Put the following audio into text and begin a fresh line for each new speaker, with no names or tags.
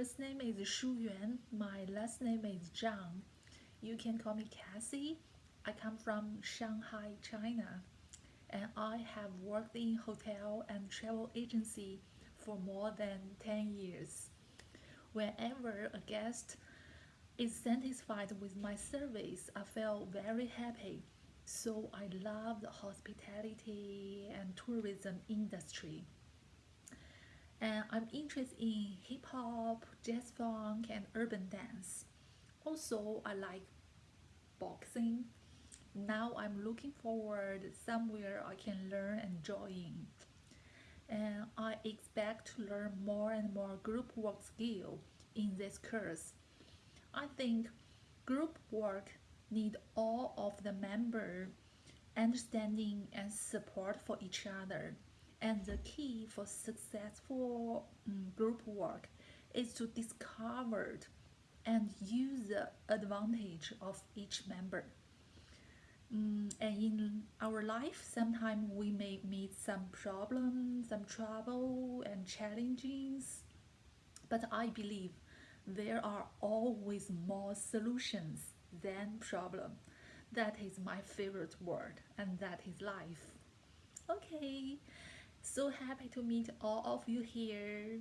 first name is Shu Yuan. My last name is Zhang. You can call me Cassie. I come from Shanghai, China, and I have worked in hotel and travel agency for more than 10 years. Whenever a guest is satisfied with my service, I feel very happy. So I love the hospitality and tourism industry. I'm interested in hip hop, jazz funk, and urban dance. Also, I like boxing. Now I'm looking forward somewhere I can learn and join. And I expect to learn more and more group work skill in this course. I think group work need all of the member understanding and support for each other. And the key for successful um, group work is to discover and use the advantage of each member. Mm, and in our life, sometimes we may meet some problems, some trouble, and challenges. But I believe there are always more solutions than problem. That is my favorite word, and that is life. Okay, so happy to meet all of you here.